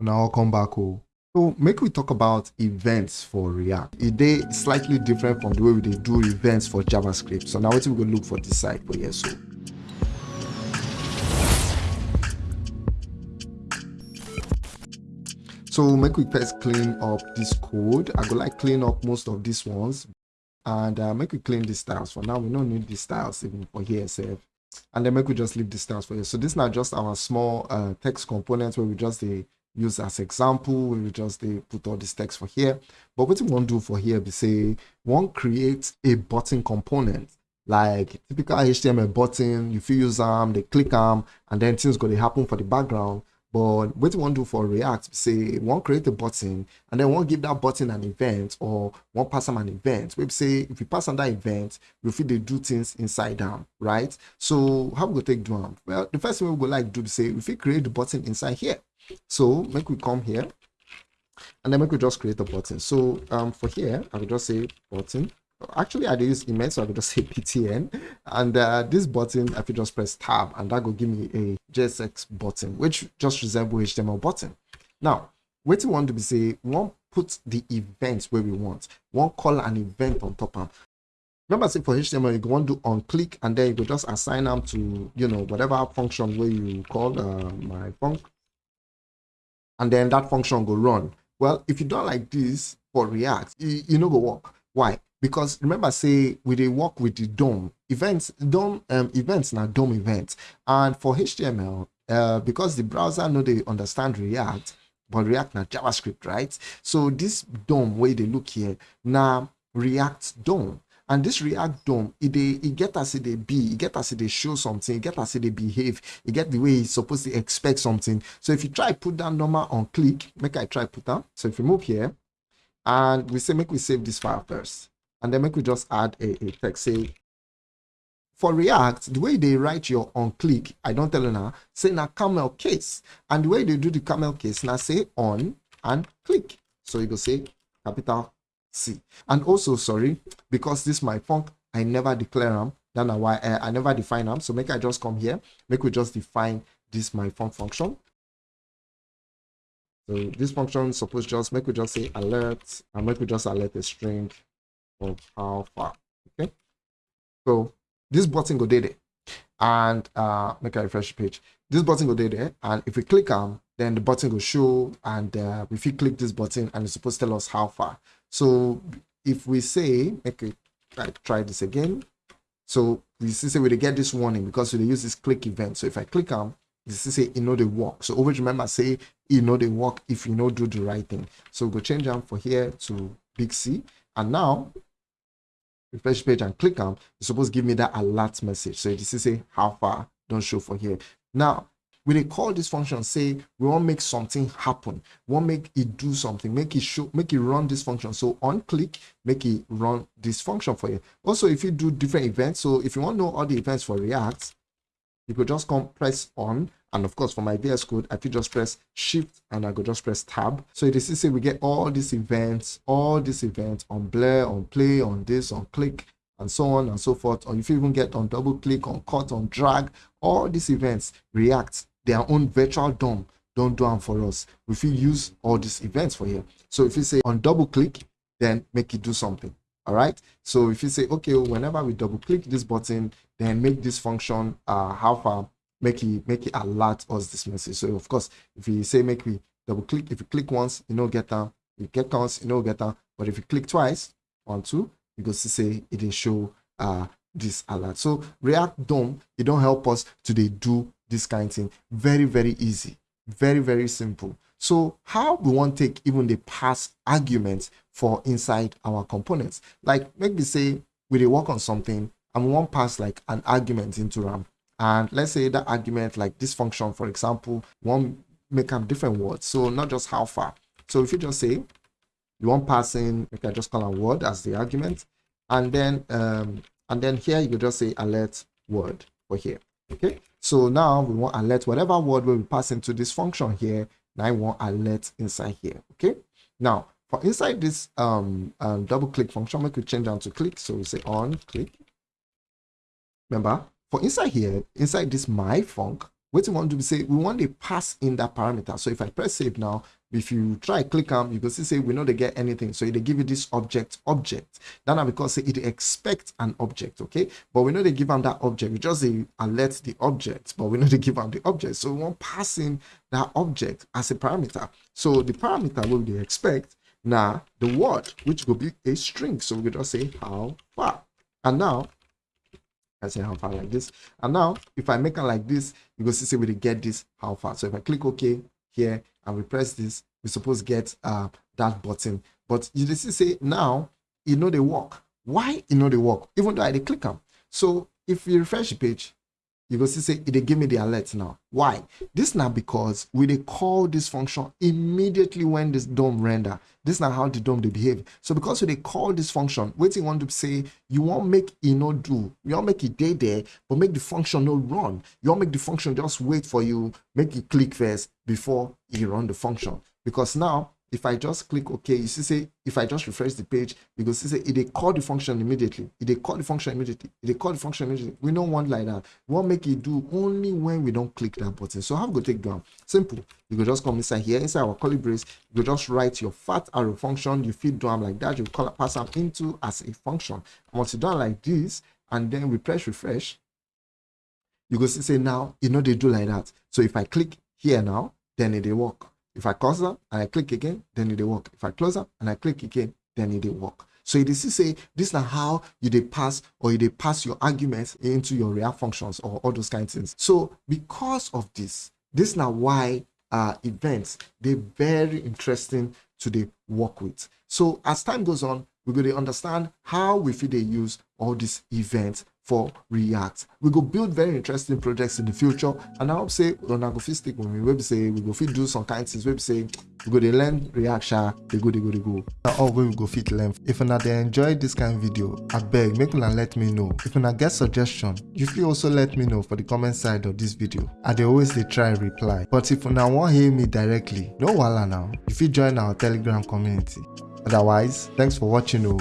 now I'll come back home. So make we talk about events for React. It they slightly different from the way we do events for JavaScript. So now what we go look for this side for here. So So make we first clean up this code. I go like clean up most of these ones and uh, make we clean the styles. For now, we don't need the styles even for here, save. And then make we just leave the styles for here. So this now just our small uh, text components where we just uh, use as example, we just uh, put all this text for here. But what we want to do for here, we say, one create a button component like typical HTML button, you use them, they click them, and then things going to happen for the background. But what you want to do for React, say one create a button and then one give that button an event or one pass them an event. We say if we pass on that event, we feel they do things inside them, right? So how we go take them? Well, the first thing we go like do say if we create the button inside here. So make we come here and then make we just create a button. So um for here, I will just say button actually i use Emmet so i could just say btn and uh, this button i could just press tab and that will give me a jsx button which just resemble html button. Now what we want to be say we want put the events where we want. One call an event on top of. Remember say for html you want to on click and then you could just assign them to you know whatever function where you call uh, my func and then that function go run. Well if you don't like this for react you, you know go work. Why because remember say we they work with the DOM. Events DOM um, events now DOM events and for html uh, because the browser know they understand react but react now javascript right? So this DOM way they look here now react DOM. And this react DOM it they it get as it they be. It get as it they show something. It get as it they behave. It get the way it's supposed to expect something. So if you try put that number on click make i try put that so if we move here and we say make we save this file first and then make we just add a, a text say for react the way they write your on click i don't tell you now say now camel case. And the way they do the camel case now say on and click. So you go say capital c. And also sorry because this my func i never declare them then why uh, i never define them so make i just come here. Make we just define this my func function. So this function suppose just make we just say alert and make we just alert a string of how far okay. So this button go there and uh make a refresh page. This button go there and if we click on then the button will show and uh, if you click this button and it's supposed to tell us how far. So if we say okay like try this again. So we see say we get this warning because we use this click event. So if i click on this is say you know they work. So always remember say you know they work if you know do the right thing. So we'll change them for here to big c and now refresh page and click on, it's supposed to give me that alert message. So this is say how far, don't show for here. Now, when they call this function, say we want to make something happen, we want to make it do something, make it show, make it run this function. So on click, make it run this function for you. Also, if you do different events, so if you want to know all the events for React, you could just come press on and of course, for my VS Code, I could just press Shift and I could just press Tab. So it is say we get all these events, all these events on Blur, on Play, on this, on Click, and so on and so forth. Or if you even get on double click, on cut, on drag, all these events react their own virtual DOM. Don't do them for us. If you use all these events for here. So if you say on double click, then make it do something. All right. So if you say, okay, whenever we double click this button, then make this function uh, how far make it make it alert us this message. So of course, if you say make me double click, if you click once, you know get down. You get once, you know get down. But if you click twice, one, two, you go to say it didn't show uh this alert. So React DOM, it don't help us to they do this kind of thing. Very, very easy. Very, very simple. So how we want to take even the pass arguments for inside our components. Like maybe say we work on something and we want pass like an argument into RAM and let's say that argument like this function for example want make up different words so not just how far. So if you just say you want passing you can just call a word as the argument. And then um and then here you just say alert word for here okay? So now we want alert whatever word will be pass into this function here. Now i want alert inside here okay? Now for inside this um, um double click function we could change down to click. So we say on click. Remember inside here, inside this my func, what we want to say we want to pass in that parameter. So if i press save now if you try click on you can see say we know they get anything. So they give you this object object. Then i because it expect an object okay? But we know they give them that object. We just say alert the object but we know they give them the object. So we want passing that object as a parameter. So the parameter will they expect now the word which will be a string. So we just say how far and now I say how far like this and now if i make it like this you go see say we get this how far so if i click ok here and we press this, we suppose get uh, that button. But you see say now, you know they work. Why you know they work? Even though I click them. So if you refresh the page, you go see say they give me the alert now. Why? This now because we they call this function immediately when this DOM render. This now how the DOM they behave. So because we they call this function you want to say you won't make it not do. You won't make it day there but make the function not run. You won't make the function just wait for you make it click first before you run the function. Because now if I just click OK, you see say if I just refresh the page, because see say it they call the function immediately. It they call the function immediately. It they call the function immediately. We don't want like that. We want make it do only when we don't click that button. So how we go take down? Simple. You can just come inside here, inside our curly brace, you just write your fat arrow function, you feed down like that, you call pass them into as a function. Once you done like this, and then we press refresh, you go see say now you know they do like that. So if I click here now, then it will work. If I close up and I click again, then it will work. If I close up and I click again, then it will work. So it is to say this is how you they pass or you they pass your arguments into your React functions or all those kinds of things. So because of this, this is now why uh, events they're very interesting to the work with. So as time goes on, we're going to understand how we feel they use all these events for React. We go build very interesting projects in the future, and I hope say not go fit stick with me. We say we go fit do some kind of things. We say we go to learn React, sha, they go, they go, they go. Now all we go fit learn. If you they enjoy this kind of video, I beg make una let me know. If you get suggestion, you feel also let me know for the comment side of this video. I they always they try reply. But if you now want hear me directly, no wala now. If you join our Telegram community. Otherwise, thanks for watching. Oh.